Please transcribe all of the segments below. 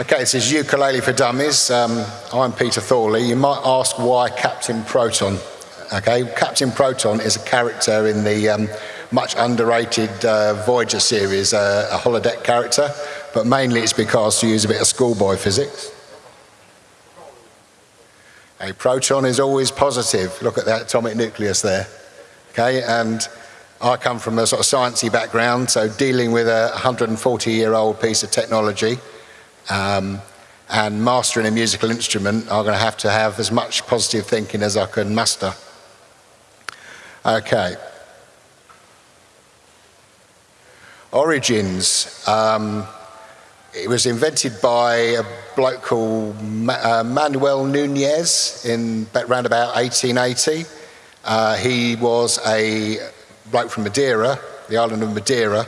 Okay, this is Ukulele for Dummies. Um, I'm Peter Thorley. You might ask why Captain Proton. Okay, Captain Proton is a character in the um, much underrated uh, Voyager series, uh, a holodeck character, but mainly it's because to use a bit of schoolboy physics. A proton is always positive. Look at that atomic nucleus there. Okay, and I come from a sort of sciencey background, so dealing with a 140 year old piece of technology um, and mastering a musical instrument, I'm going to have to have as much positive thinking as I can muster. Okay. Origins. Um, it was invented by a bloke called Ma uh, Manuel Nunes in around about 1880. Uh, he was a bloke from Madeira, the island of Madeira,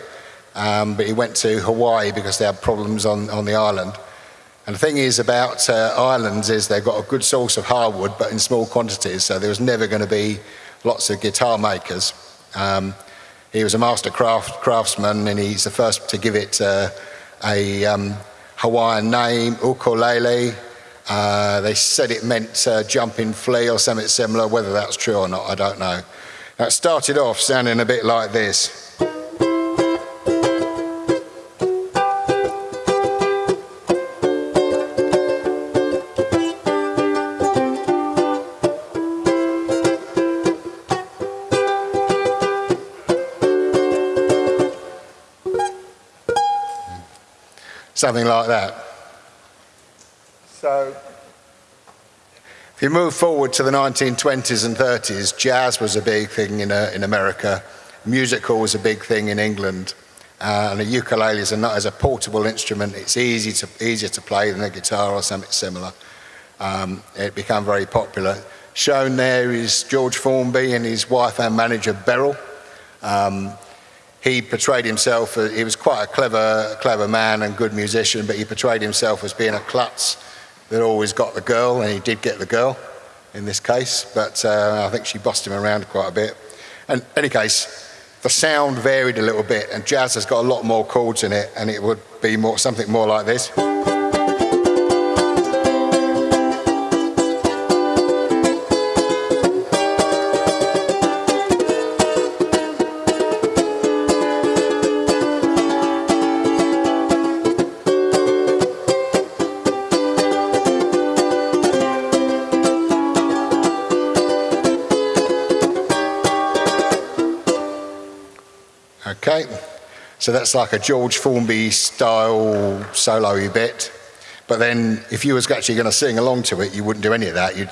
um, but he went to Hawaii because they had problems on, on the island. And the thing is about uh, islands is they've got a good source of hardwood, but in small quantities, so there was never going to be lots of guitar makers. Um, he was a master craft, craftsman, and he's the first to give it uh, a um, Hawaiian name, ukulele. Uh, they said it meant uh, jumping flea or something similar. Whether that's true or not, I don't know. Now, it started off sounding a bit like this. Something like that. So, if you move forward to the 1920s and 30s, jazz was a big thing in, uh, in America, musical was a big thing in England, uh, and a ukulele is a, as a portable instrument, it's easy to, easier to play than a guitar or something similar. Um, it became very popular. Shown there is George Formby and his wife and manager Beryl. Um, he portrayed himself, as, he was quite a clever, clever man and good musician, but he portrayed himself as being a klutz that always got the girl, and he did get the girl in this case, but uh, I think she bossed him around quite a bit. And any case, the sound varied a little bit, and jazz has got a lot more chords in it, and it would be more something more like this. So that's like a George Formby style solo bit. But then if you was actually going to sing along to it, you wouldn't do any of that. You'd,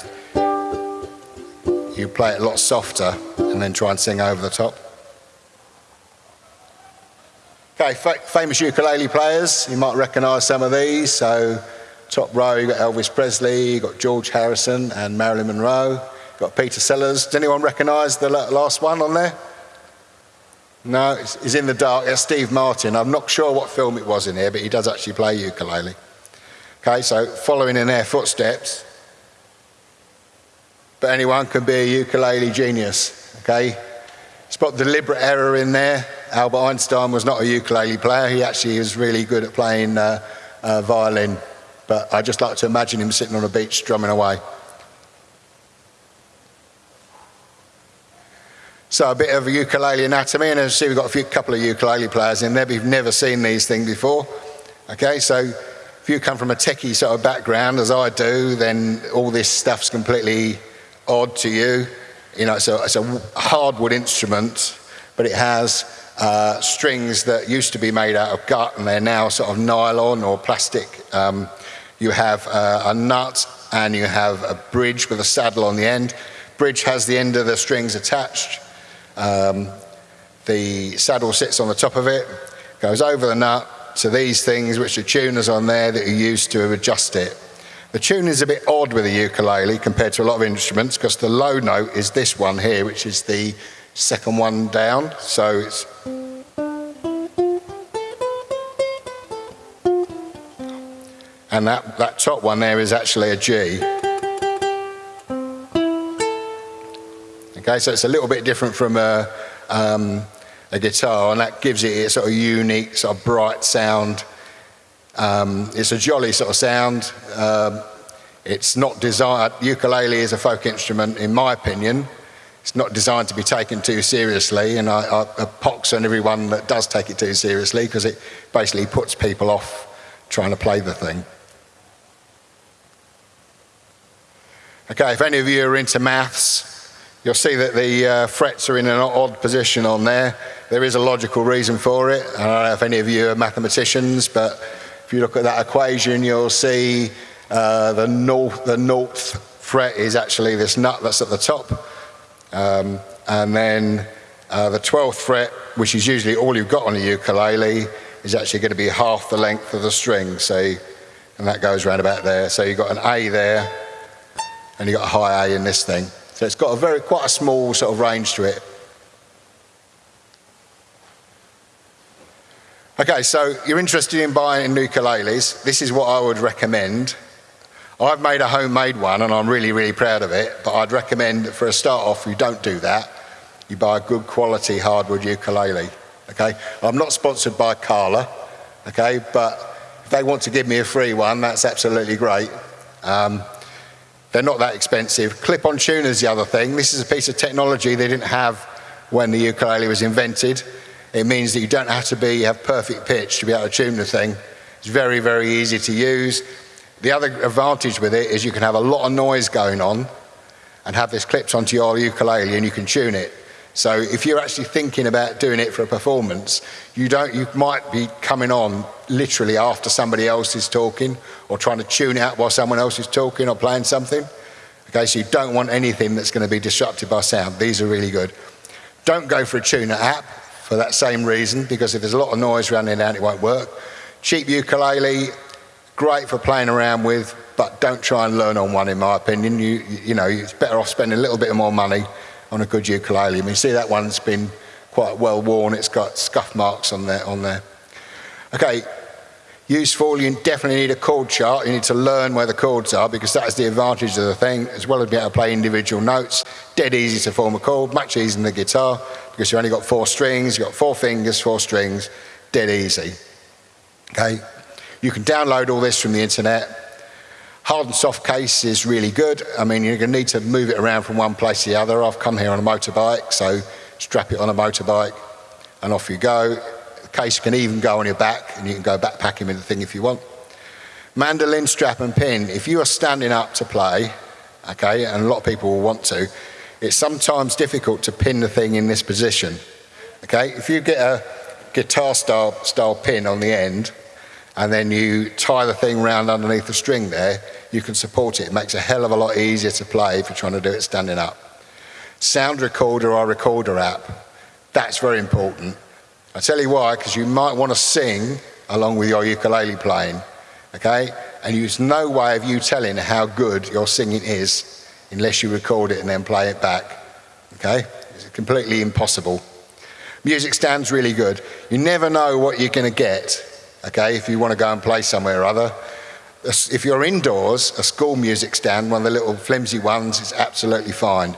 you'd play it a lot softer and then try and sing over the top. Okay, famous ukulele players. You might recognise some of these. So top row, you've got Elvis Presley, you've got George Harrison and Marilyn Monroe. You've got Peter Sellers. Does anyone recognise the last one on there? No, he's in the dark. That's Steve Martin. I'm not sure what film it was in here, but he does actually play ukulele. Okay, so following in their footsteps. But anyone can be a ukulele genius. Okay, spot deliberate error in there. Albert Einstein was not a ukulele player. He actually was really good at playing uh, uh, violin. But I just like to imagine him sitting on a beach drumming away. So a bit of a ukulele anatomy, and as you see, we've got a few couple of ukulele players in there, but you've never seen these things before. Okay, so if you come from a techie sort of background, as I do, then all this stuff's completely odd to you. You know, it's a, it's a hardwood instrument, but it has uh, strings that used to be made out of gut, and they're now sort of nylon or plastic. Um, you have uh, a nut, and you have a bridge with a saddle on the end. Bridge has the end of the strings attached. Um, the saddle sits on the top of it, goes over the nut to these things, which are tuners on there that you use to adjust it. The tune is a bit odd with a ukulele compared to a lot of instruments because the low note is this one here, which is the second one down. So it's and that, that top one there is actually a G. Okay, so it's a little bit different from a, um, a guitar, and that gives it a sort of unique, sort of bright sound. Um, it's a jolly sort of sound. Um, it's not designed, ukulele is a folk instrument, in my opinion. It's not designed to be taken too seriously, and I, I, I pox on everyone that does take it too seriously because it basically puts people off trying to play the thing. Okay, if any of you are into maths, you'll see that the uh, frets are in an odd position on there. There is a logical reason for it. I don't know if any of you are mathematicians, but if you look at that equation, you'll see uh, the, north, the north fret is actually this nut that's at the top. Um, and then uh, the 12th fret, which is usually all you've got on a ukulele, is actually going to be half the length of the string. So, and that goes round about there. So you've got an A there, and you've got a high A in this thing. So it's got a very, quite a small sort of range to it. Okay, so you're interested in buying ukuleles. This is what I would recommend. I've made a homemade one and I'm really, really proud of it, but I'd recommend that for a start off, you don't do that. You buy a good quality hardwood ukulele, okay? I'm not sponsored by Kala, okay, but if they want to give me a free one, that's absolutely great. Um, they're not that expensive. Clip-on tuner's the other thing. This is a piece of technology they didn't have when the ukulele was invented. It means that you don't have to be have perfect pitch to be able to tune the thing. It's very, very easy to use. The other advantage with it is you can have a lot of noise going on and have this clipped onto your ukulele and you can tune it. So if you're actually thinking about doing it for a performance, you don't you might be coming on literally after somebody else is talking or trying to tune out while someone else is talking or playing something. Okay, so you don't want anything that's going to be disrupted by sound. These are really good. Don't go for a tuner app for that same reason because if there's a lot of noise running around, it won't work. Cheap ukulele, great for playing around with, but don't try and learn on one, in my opinion. You, you know, it's better off spending a little bit more money on a good ukulele. I mean, see that one's been quite well worn. It's got scuff marks on there. On there. Okay, useful. You definitely need a chord chart. You need to learn where the chords are because that is the advantage of the thing, as well as being able to play individual notes. Dead easy to form a chord, much easier than the guitar because you've only got four strings. You've got four fingers, four strings, dead easy. Okay, you can download all this from the internet. Hard and soft case is really good. I mean, you're going to need to move it around from one place to the other. I've come here on a motorbike, so strap it on a motorbike and off you go. The case can even go on your back and you can go backpacking with the thing if you want. Mandolin strap and pin. If you are standing up to play, okay, and a lot of people will want to, it's sometimes difficult to pin the thing in this position. Okay, if you get a guitar style, style pin on the end, and then you tie the thing round underneath the string there, you can support it. It makes a hell of a lot easier to play if you're trying to do it standing up. Sound recorder or recorder app, that's very important. I tell you why, because you might want to sing along with your ukulele playing, okay? And there's no way of you telling how good your singing is unless you record it and then play it back, okay? It's completely impossible. Music stand's really good. You never know what you're going to get okay, if you want to go and play somewhere or other. If you're indoors, a school music stand, one of the little flimsy ones, is absolutely fine.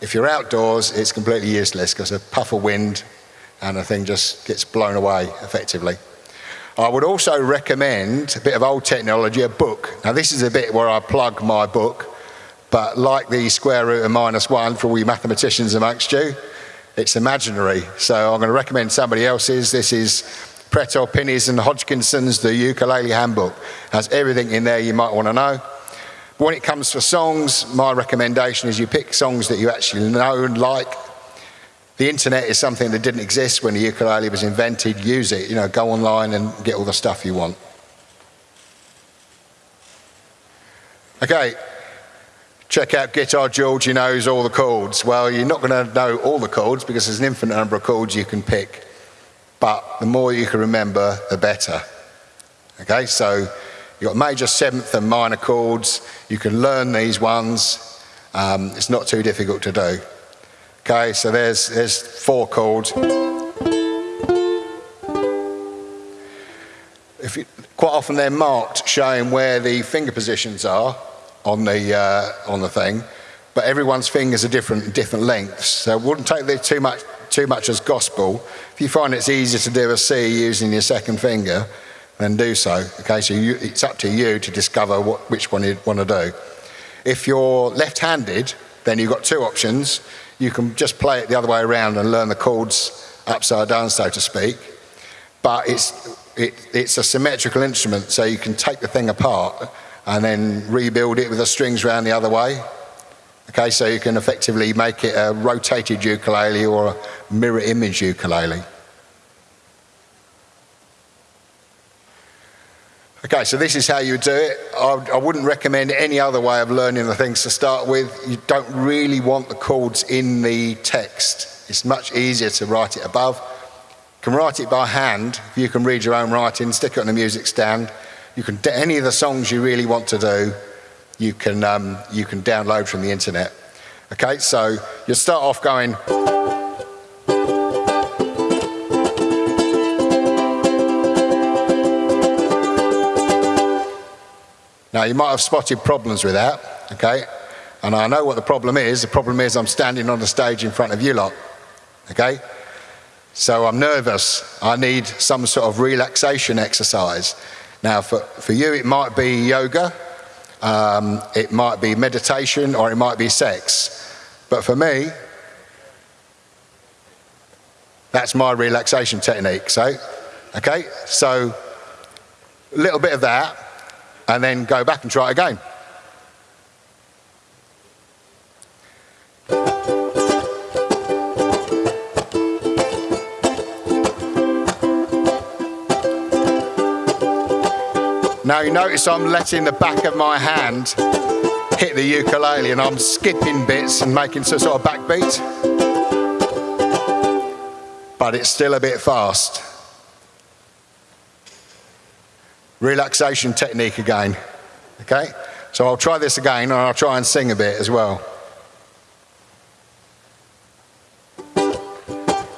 If you're outdoors, it's completely useless because a puff of wind and the thing just gets blown away effectively. I would also recommend a bit of old technology, a book. Now this is a bit where I plug my book, but like the square root of minus one for all you mathematicians amongst you, it's imaginary. So I'm going to recommend somebody else's. This is Pretto Pinnies and Hodgkinson's The Ukulele Handbook. Has everything in there you might want to know. When it comes to songs, my recommendation is you pick songs that you actually know and like. The internet is something that didn't exist when the ukulele was invented. Use it, you know, go online and get all the stuff you want. Okay, check out Guitar George, he knows all the chords. Well, you're not going to know all the chords because there's an infinite number of chords you can pick but the more you can remember, the better. Okay, so you've got major seventh and minor chords. You can learn these ones. Um, it's not too difficult to do. Okay, so there's, there's four chords. If you, quite often they're marked showing where the finger positions are on the, uh, on the thing, but everyone's fingers are different, different lengths. So it wouldn't take too much too much as gospel. If you find it's easier to do a C using your second finger, then do so. Okay, so you, it's up to you to discover what, which one you want to do. If you're left-handed, then you've got two options. You can just play it the other way around and learn the chords upside down, so to speak. But it's, it, it's a symmetrical instrument, so you can take the thing apart and then rebuild it with the strings around the other way. Okay, so you can effectively make it a rotated ukulele or a mirror image ukulele. Okay, so this is how you do it. I, I, wouldn't recommend any other way of learning the things to start with. You don't really want the chords in the text. It's much easier to write it above. You can write it by hand. If you can read your own writing, stick it on a music stand. You can do any of the songs you really want to do, you can um, you can download from the internet. Okay, so you start off going. Now, you might have spotted problems with that, okay? And I know what the problem is. The problem is I'm standing on the stage in front of you lot, okay? So I'm nervous. I need some sort of relaxation exercise. Now, for, for you, it might be yoga, um, it might be meditation, or it might be sex. But for me, that's my relaxation technique. So, okay, so a little bit of that and then go back and try it again. Now you notice I'm letting the back of my hand hit the ukulele and I'm skipping bits and making some sort of backbeat. But it's still a bit fast. relaxation technique again. Okay? So I'll try this again and I'll try and sing a bit as well.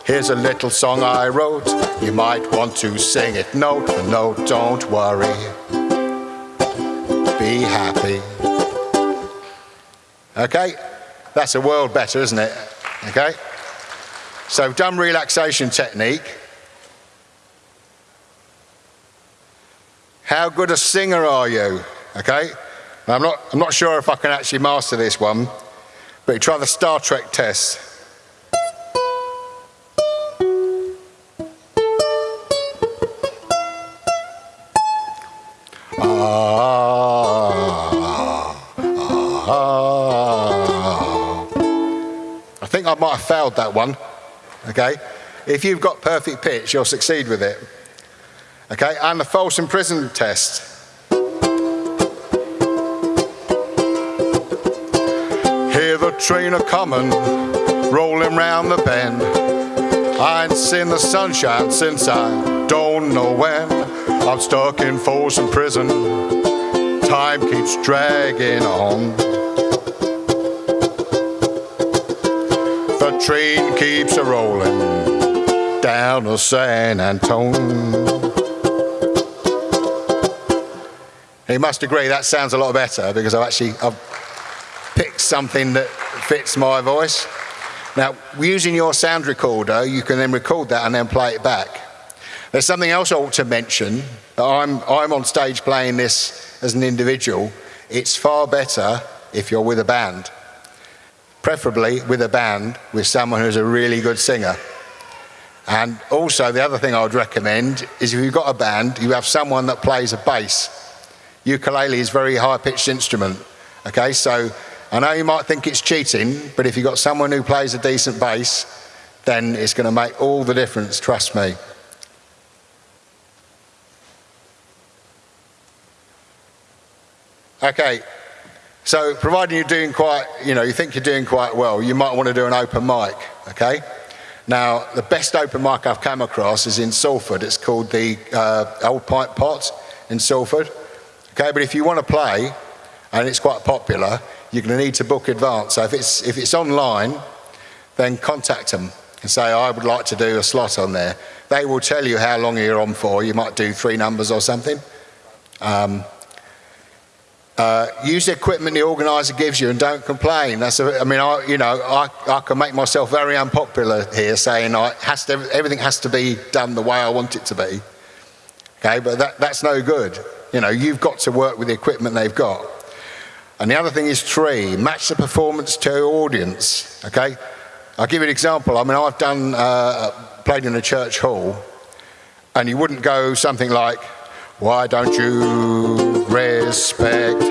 Here's a little song I wrote. You might want to sing it note for note. Don't worry. Be happy. Okay? That's a world better, isn't it? Okay? So, dumb relaxation technique. How good a singer are you? Okay? I'm not, I'm not sure if I can actually master this one, but try the Star Trek test. Ah, might have failed that one. Okay? If you've got perfect pitch, you'll succeed with it. Okay, and the false imprisonment test. Hear the train a coming, rolling round the bend. I ain't seen the sunshine since I don't know when. I'm stuck in Folsom Prison. Time keeps dragging on. Train keeps a rolling down to San Antone. You must agree that sounds a lot better because I've actually I've picked something that fits my voice. Now, using your sound recorder, you can then record that and then play it back. There's something else I ought to mention. I'm, I'm on stage playing this as an individual. It's far better if you're with a band, preferably with a band with someone who's a really good singer. And also, the other thing I would recommend is if you've got a band, you have someone that plays a bass ukulele is a very high-pitched instrument. Okay, so I know you might think it's cheating, but if you've got someone who plays a decent bass, then it's going to make all the difference, trust me. Okay, so providing you're doing quite, you know, you think you're doing quite well, you might want to do an open mic, okay? Now, the best open mic I've come across is in Salford. It's called the uh, Old Pipe Pot in Salford. Okay, but if you want to play, and it's quite popular, you're going to need to book advance. So if it's, if it's online, then contact them and say, I would like to do a slot on there. They will tell you how long you're on for. You might do three numbers or something. Um, uh, use the equipment the organizer gives you and don't complain. That's a, I mean, I, you know, I, I can make myself very unpopular here saying I has to, everything has to be done the way I want it to be. Okay, but that, that's no good. You know, you've got to work with the equipment they've got. And the other thing is three, match the performance to audience. Okay, I'll give you an example. I mean, I've done uh, played in a church hall, and you wouldn't go something like, "Why don't you respect?"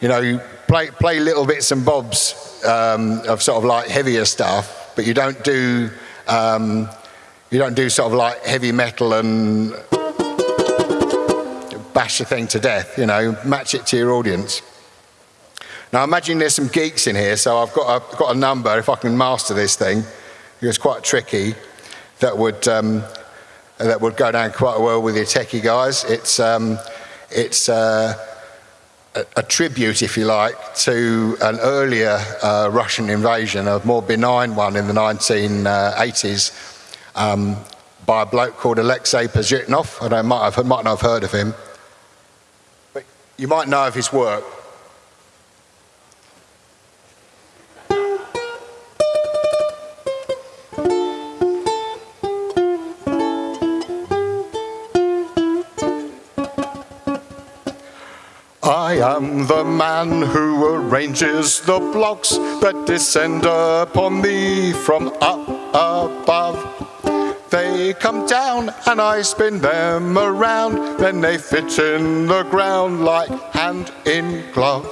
You know, you play play little bits and bobs um, of sort of like heavier stuff, but you don't do um, you don't do sort of like heavy metal and bash the thing to death. You know, match it to your audience. Now imagine there's some geeks in here, so I've got a, got a number, if I can master this thing, it's quite tricky, that would, um, that would go down quite well with your techie guys. It's, um, it's uh, a, a, tribute, if you like, to an earlier uh, Russian invasion, a more benign one in the 1980s, um, by a bloke called Alexei Pajitnov. I don't, might, have, might not have heard of him. But you might know of his work. I am the man who arranges the blocks that descend upon me from up above. They come down and I spin them around, then they fit in the ground like hand in glove.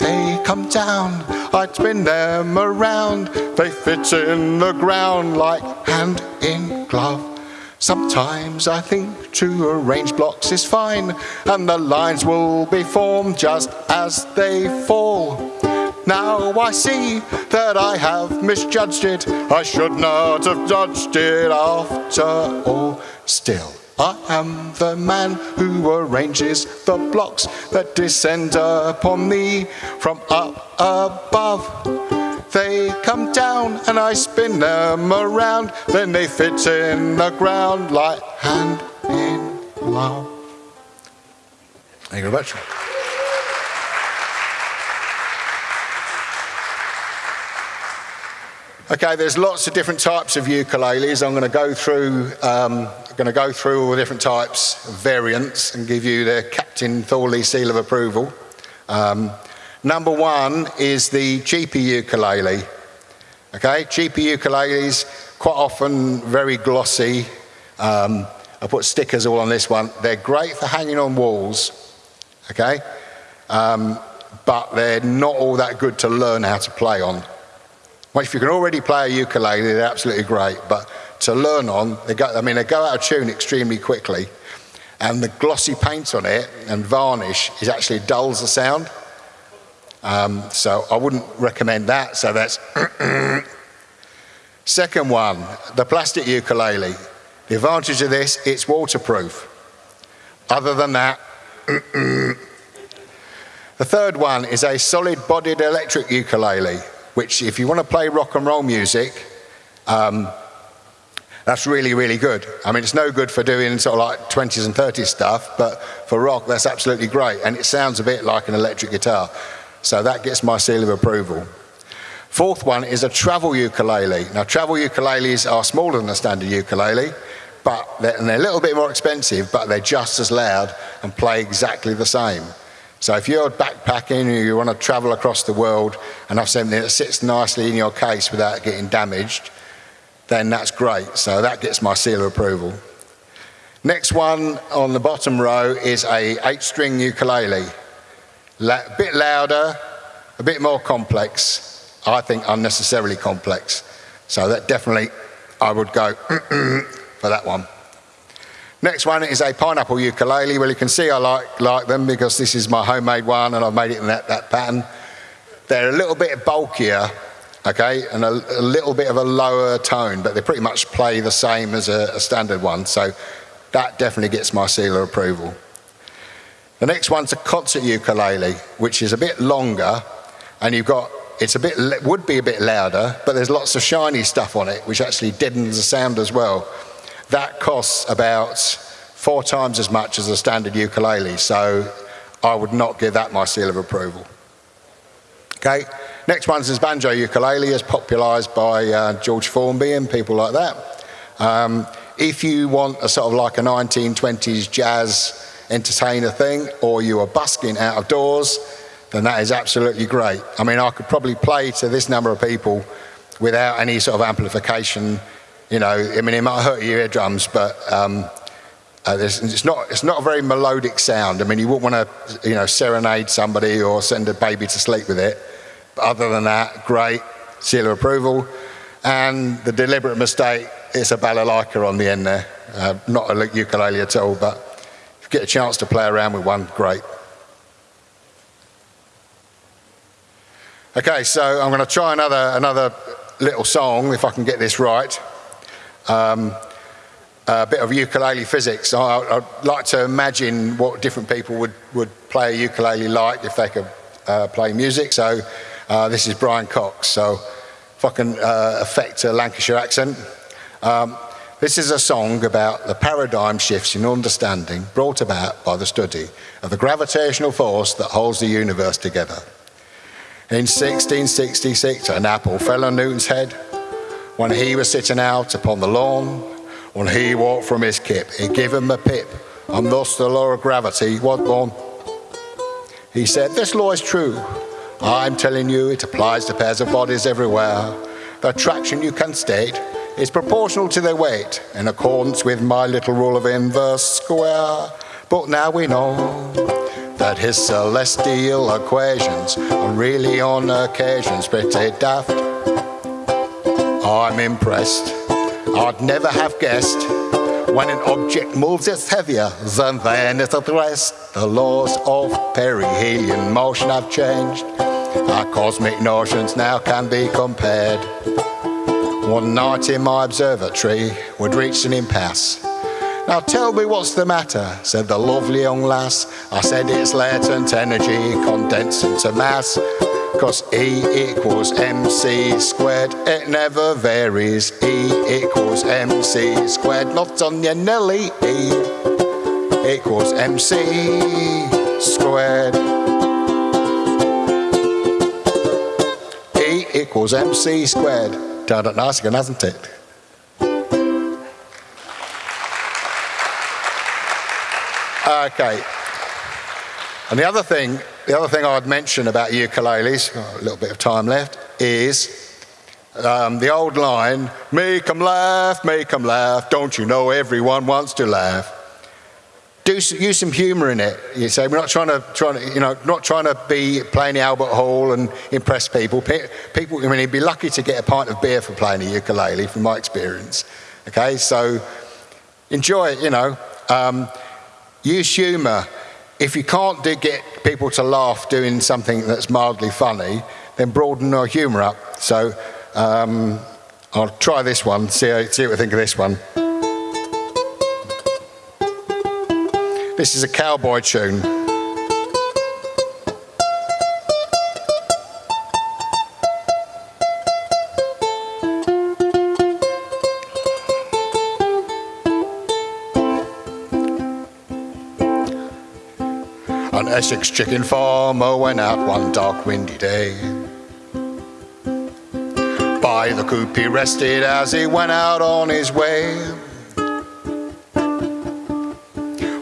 They come down, I spin them around, they fit in the ground like hand in glove. Sometimes I think to arrange blocks is fine, and the lines will be formed just as they fall. Now I see that I have misjudged it, I should not have judged it after all. Still, I am the man who arranges the blocks that descend upon me from up above. They come down and I spin them around, then they fit in the ground like hand in glove. Thank you very much. Okay, there's lots of different types of ukuleles. I'm going to go through, um, going to go through all the different types, variants, and give you the Captain Thorley seal of approval. Um, Number one is the cheaper ukulele. Okay, cheaper ukuleles, quite often very glossy. Um, I put stickers all on this one. They're great for hanging on walls, okay? Um, but they're not all that good to learn how to play on. Well, if you can already play a ukulele, they're absolutely great. But to learn on, they go, I mean, they go out of tune extremely quickly. And the glossy paint on it and varnish is actually dulls the sound. Um, so I wouldn't recommend that. So that's second one, the plastic ukulele. The advantage of this, it's waterproof. Other than that, the third one is a solid-bodied electric ukulele, which if you want to play rock and roll music, um, that's really, really good. I mean, it's no good for doing sort of like 20s and 30s stuff, but for rock, that's absolutely great. And it sounds a bit like an electric guitar. So that gets my seal of approval. Fourth one is a travel ukulele. Now, travel ukuleles are smaller than a standard ukulele, but they're, and they're a little bit more expensive, but they're just as loud and play exactly the same. So if you're backpacking and you want to travel across the world and have something that sits nicely in your case without getting damaged, then that's great. So that gets my seal of approval. Next one on the bottom row is a eight string ukulele a bit louder, a bit more complex. I think unnecessarily complex. So that definitely, I would go for that one. Next one is a pineapple ukulele. Well, you can see I like, like them because this is my homemade one and I've made it in that, that pattern. They're a little bit bulkier, okay, and a, a, little bit of a lower tone, but they pretty much play the same as a, a standard one. So that definitely gets my seal of approval. The next one's a concert ukulele, which is a bit longer, and you've got it's a bit would be a bit louder, but there's lots of shiny stuff on it, which actually deadens the sound as well. That costs about four times as much as a standard ukulele, so I would not give that my seal of approval. Okay, next one's is banjo ukulele, as popularised by uh, George Formby and people like that. Um, if you want a sort of like a 1920s jazz entertainer thing, or you are busking out of doors, then that is absolutely great. I mean, I could probably play to this number of people without any sort of amplification. You know, I mean, it might hurt your eardrums, but um, uh, it's not it's not a very melodic sound. I mean, you wouldn't want to you know serenade somebody or send a baby to sleep with it. But other than that, great seal of approval. And the deliberate mistake is a balalaika on the end there, uh, not a ukulele at all. But you get a chance to play around with one, great. Okay, so I'm going to try another another little song if I can get this right. Um, a bit of ukulele physics. I, would like to imagine what different people would, would play a ukulele like if they could uh, play music. So uh, this is Brian Cox. So if I can uh, affect a Lancashire accent. Um, this is a song about the paradigm shifts in understanding brought about by the study of the gravitational force that holds the universe together. In 1666, an apple fell on Newton's head when he was sitting out upon the lawn. When he walked from his kip, he gave him a pip, and thus the law of gravity was born. He said, This law is true. I'm telling you, it applies to pairs of bodies everywhere. The attraction you can state is proportional to their weight, in accordance with my little rule of inverse square. But now we know that his celestial equations are really on occasions pretty daft. I'm impressed. I'd never have guessed when an object moves it's heavier than then it's at rest. The laws of perihelion motion have changed. Our cosmic notions now can be compared. One night in my observatory would reach an impasse. Now tell me what's the matter, said the lovely young lass. I said it's latent energy condensed into mass. Cause E equals MC squared, it never varies. E equals MC squared, not on your Nelly. E equals MC squared. E equals MC squared. It nice again, hasn't it? Okay. And the other thing, the other thing I'd mention about ukuleles, a little bit of time left, is um, the old line, make 'em laugh, make 'em laugh, don't you know everyone wants to laugh. Do, use some humour in it. You say we're not trying to, trying to, you know, not trying to be playing Albert Hall and impress people. People, I mean, you'd be lucky to get a pint of beer for playing a ukulele, from my experience. Okay, so enjoy it. You know, um, use humour. If you can't do, get people to laugh doing something that's mildly funny, then broaden your humour up. So um, I'll try this one. See, see what I think of this one. This is a cowboy tune. An Essex chicken farmer went out one dark windy day. By the coop he rested as he went out on his way.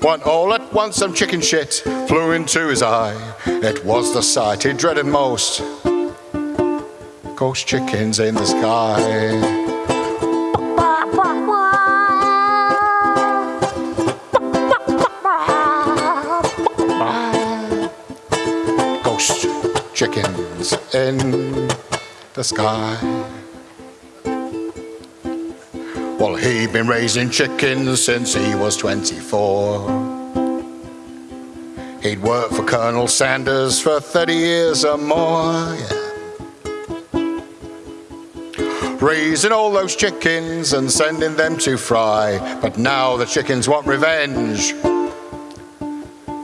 When all at once some chicken shit flew into his eye. It was the sight he dreaded most. Ghost chickens in the sky. Ghost chickens in the sky. Well, he'd been raising chickens since he was 24. He'd worked for Colonel Sanders for 30 years or more, yeah. Raising all those chickens and sending them to fry. But now the chickens want revenge.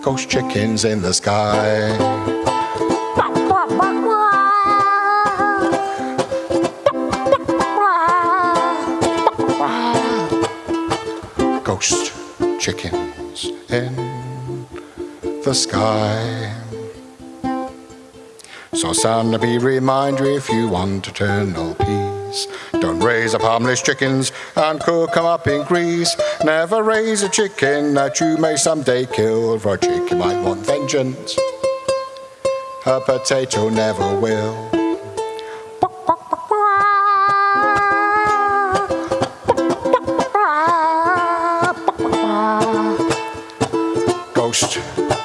Ghost chickens in the sky. Chickens in the sky. So, son, be reminder if you want eternal peace. Don't raise up harmless chickens and cook 'em up in grease. Never raise a chicken that you may someday kill, for a chicken might want vengeance. A potato never will.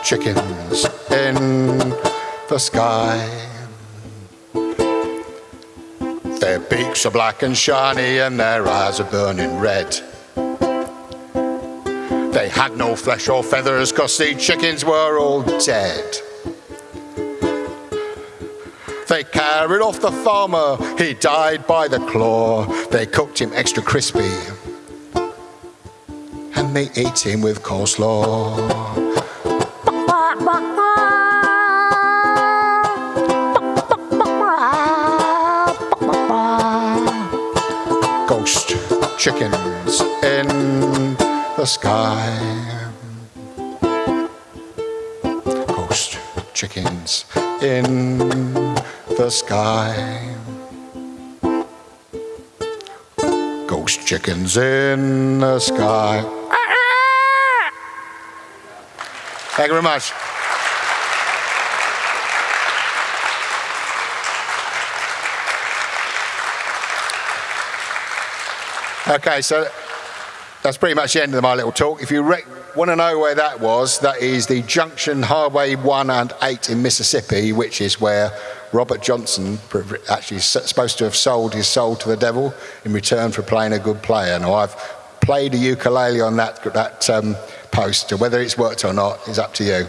Chickens in the sky. Their beaks are black and shiny and their eyes are burning red. They had no flesh or feathers cause the chickens were all dead. They carried off the farmer, he died by the claw. They cooked him extra crispy and they ate him with coleslaw. Chickens in the sky. Ghost chickens in the sky. Ghost chickens in the sky. Thank you very much. Okay, so that's pretty much the end of my little talk. If you want to know where that was, that is the junction Highway 1 and 8 in Mississippi, which is where Robert Johnson actually is supposed to have sold his soul to the devil in return for playing a good player. Now, I've played a ukulele on that, that um, post, whether it's worked or not is up to you.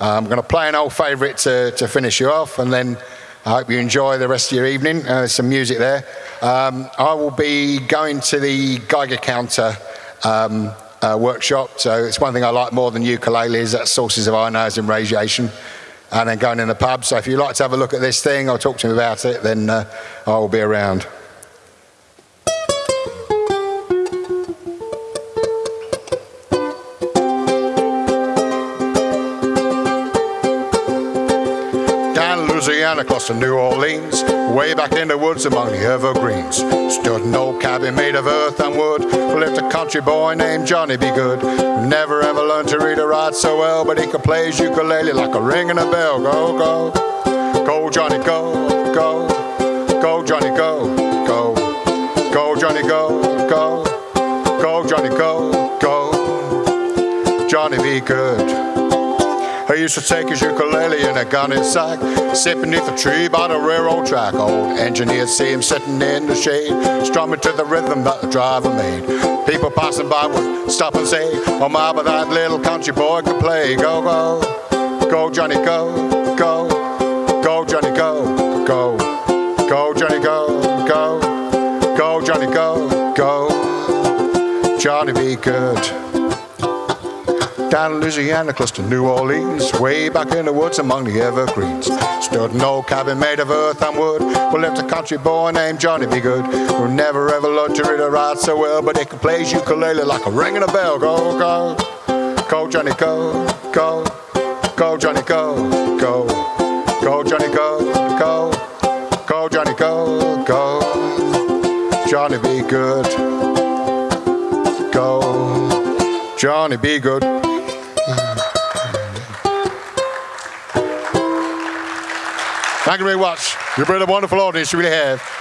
Uh, I'm going to play an old favourite to, to finish you off, and then I hope you enjoy the rest of your evening. Uh, there's some music there. Um, I will be going to the Geiger counter um, uh, workshop. So it's one thing I like more than ukuleles. That's sources of ionizing radiation. And then going in the pub. So if you'd like to have a look at this thing or talk to me about it, then uh, I will be around. Louisiana, close to New Orleans, way back in the woods among the evergreens. Stood an old cabin made of earth and wood. Lived a country boy named Johnny B. Good, never ever learned to read or write so well, but he could play his ukulele like a ring and a bell. Go, go, go, Johnny, go, go, go, Johnny, go, go, go, Johnny, go, go, go, Johnny, go, go, Johnny, be good. I used to take his ukulele in a gunny sack, sit beneath a tree by the railroad track. Old engineer see him sitting in the shade, strumming to the rhythm that the driver made. People passing by would stop and say, Oh my, but that little country boy could play. Go, go, go, Johnny, go, go, go, Johnny, go, go, go, Johnny, go, go, go, Johnny, go, go, Johnny, be good down Louisiana, close to New Orleans, way back in the woods among the evergreens. Stood an old cabin made of earth and wood, where lived a country boy named Johnny B. Good, who never ever learned to read or write so well, but he could play his ukulele like a ringing a bell. Go, go, go, Johnny, go, go, go, Johnny, go, go, go, Johnny, go, go, go, Johnny, go, go, Johnny, be good, go, Johnny, be good. Thank you very much. You've been a wonderful audience, you really have.